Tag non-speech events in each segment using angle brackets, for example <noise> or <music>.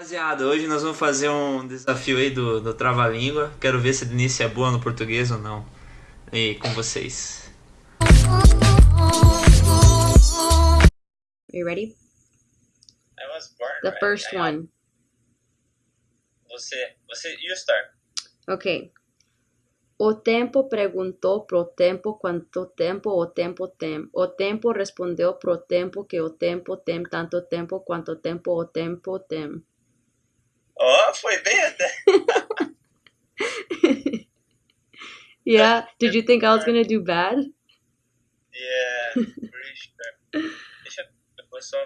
Rapaziada, hoje nós vamos fazer um desafio aí do, do Trava-Língua. Quero ver se a Denise é boa no português ou não. E com vocês. Are you ready? I was born. The right? first I- one. Você, você, you start. Ok. O tempo perguntou pro tempo quanto tempo o tempo tem. O tempo respondeu pro tempo que o tempo tem tanto tempo quanto tempo o tempo tem. Oh, foi bem até. <laughs> Yeah, did you think I was gonna do bad? Yeah, <laughs> pretty sure. Deixa eu só.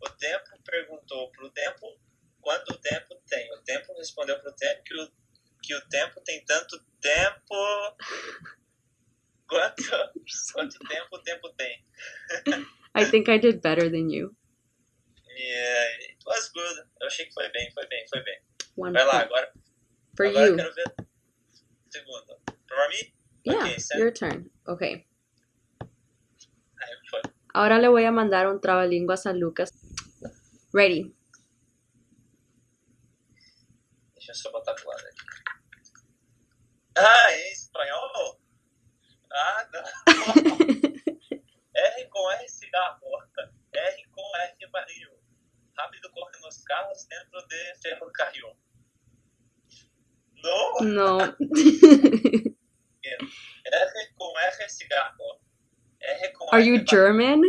O tempo perguntou pro tempo quanto tempo tem. O tempo respondeu pro tempo que o, que o tempo tem tanto tempo. Quanto, quanto tempo o tempo tem. <laughs> I think I did better than you. Yeah, it was good. Eu achei que foi bem, foi bem, foi bem. One Vai lá, agora, For agora you. quero ver. Segundo. Pra mim? Yeah, Ok, certo. your turn. Okay. Foi. Ahora le voy a mandar un trabalínguas a Lucas. Ready. Deixa eu só botar pro lado aqui. Ah, No. R com R cigarro. R com Are you. German?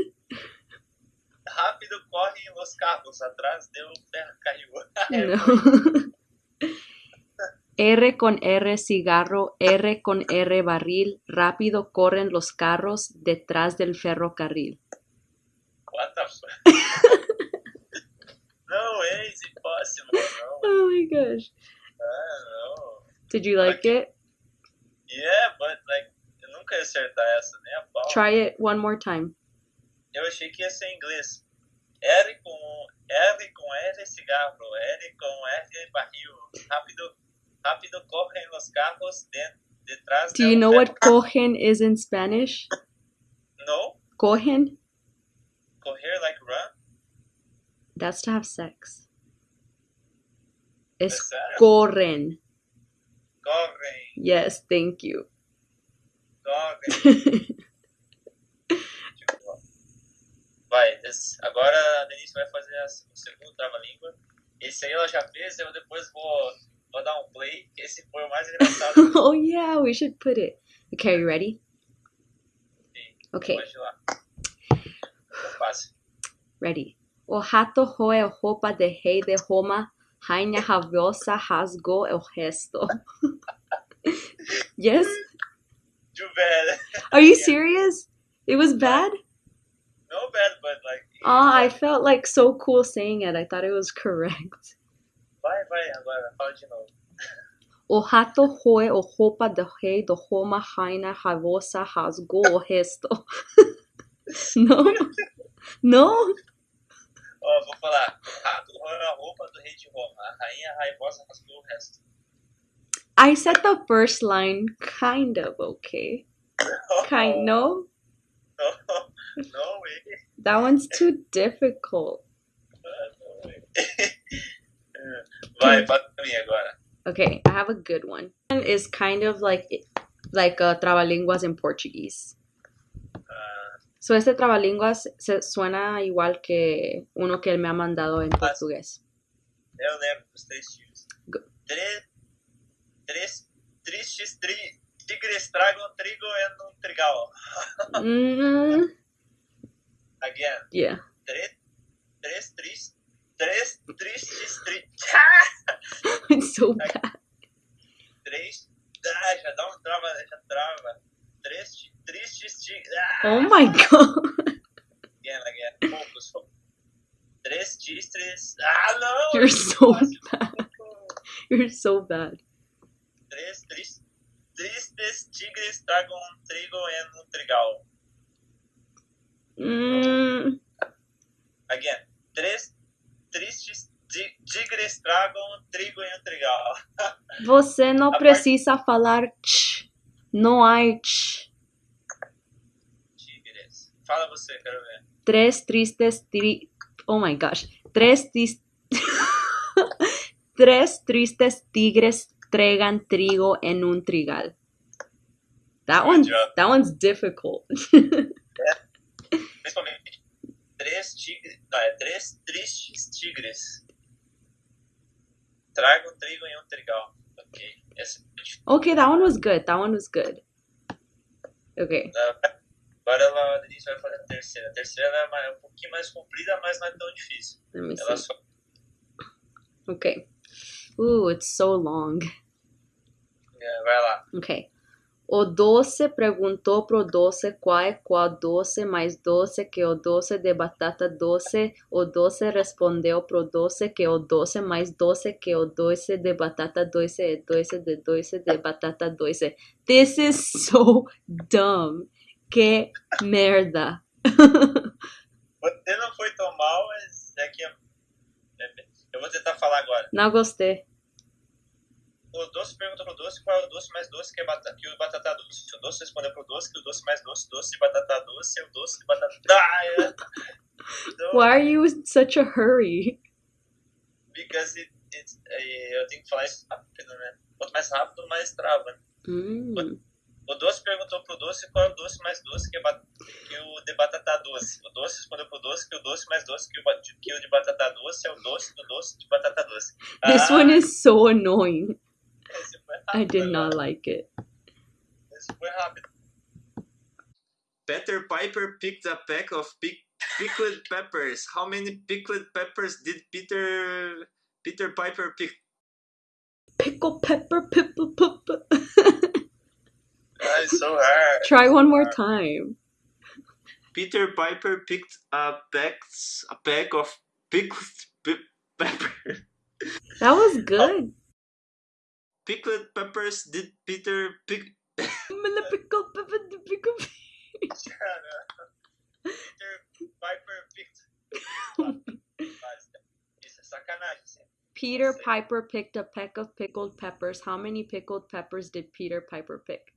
Rápido corre nos carros atrás do ferrocarril. <laughs> No. <laughs> R con R cigarro, R con R barril, rápido corren los carros detrás del ferrocarril. What the fuck? <laughs> no way, it's impossible. No. Oh my gosh. Ah, no. Did you like it? Yeah, but like, eu nunca ia acertar essa, nem a pau. Try it one more time. Eu achei que ia ser em inglês. R com R com R cigarro, R com R barril. Rápido, rápido correm os carros de, detrás Do you know what cogen is in Spanish? No, Cogen? correr like run. That's to have sex. Es corren. Correm, Yes, thank you. Tipo, <laughs> vai, agora a Denise vai fazer o segundo trava-língua. Esse aí ela já fez, eu depois vou, vou dar um play. Esse foi o mais engraçado. <laughs> oh yeah, we should put it. Okay, you ready? Sim, Okay, Pode ir lá. Ready. O rato roe a roupa de rei de Roma, rainha rabiosa rasgou o resto. <laughs> yes? Too bad. Are you serious? It was bad? No bad, but like. Oh, I felt like so cool saying it. I thought it was correct. Vai, vai, agora, fala de novo. O rato roe a roupa de rei de Roma, rainha rabiosa rasgou o resto. <laughs> no? <laughs> No? Ó, vou falar. Rato roeu a roupa do rei de Roma. A rainha raivosa o resto. I said the first line kind of okay. <laughs> Kind no? No, <laughs> no way. That one's too difficult. No. <laughs> Vai, fala pra mim agora. Okay, I have a good one. Is kind of like like uh, trabalinguas in Portuguese. Ah, So este trabalinguas se suena igual que uno que él me ha mandado en portugués. Eu lembro dos três. Go- Três, três tristes tri, tigres tragam trigo em um trigal. Mm, Again. yeah. Três, três tristes. Três tristes tri, <laughs> It's so bad. Três. Ah, já dá um trava, já trava. Três, tristes tigres. Ah, Oh my god. again, again. Focus, focus. Três tristes. Ah, não! You're so bad. You're so bad. Três tris, tristes tigres tragam trigo em um trigal. Mm, Again. Três tristes ti- tigres tragam trigo em um trigal. <laughs> você não A precisa falar ch. Não há ch. Tigres. Fala você, quero ver. Tres tristes tri... Oh my gosh. Tres. <laughs> Tres tristes tigres tregan trigo en un trigal. That one, that one's difficult. <laughs> Principalmente três tigres. Três tristes tigres. Tragam trigo em um trigal. Ok. Essa é difícil. okay, that one was good. That one was good. Okay. Agora ela, a Denise vai fazer a terceira. A terceira ela é é um pouquinho mais comprida, mas não é tão difícil. Ela só. Okay. Ooh, it's so long. é, vai lá. Ok. O doce perguntou pro doce qual é qual doce mais doce que o doce de batata doce. O doce respondeu pro doce que o doce mais doce que o doce de batata doce é doce de doce de batata doce. This is so <laughs> dumb. Que merda. Você não foi tão mal, mas é que. é- Eu vou tentar falar agora. Não gostei. O doce perguntou pro doce qual é o doce mais doce que, é batata, que o batata doce. O doce respondeu pro doce que o doce mais doce, doce de batata doce é o doce de batata. Ah, é. Então, Why are you in such a hurry? because it, it's, é, eu tenho que falar isso rápido, né? Quanto mais rápido, mais trava. né? Hum. O doce perguntou pro doce qual é o doce mais doce que, é ba- que o de batata doce. O doce respondeu pro doce que o doce mais doce que o, que o de batata doce é o doce do doce de batata doce. <laughs> This Ah, one is so annoying. I did not like it. Esse foi rápido. Peter Piper picked a pack of pic- pickled peppers. How many pickled peppers did Peter Peter Piper pick? Pickle pepper, pipple, puppa. <laughs> Ah, it's so hard. <laughs> Try one more time. Peter Piper picked a pack a pack of pickled pe- pepper. That was <laughs> good. Pickled peppers did Peter pick? <laughs> pickle pepper, the pickle. Cara, Peter Piper picked. Isso é sacanagem. Assim. Peter Piper picked a peck of pickled peppers. How many pickled peppers did Peter Piper pick?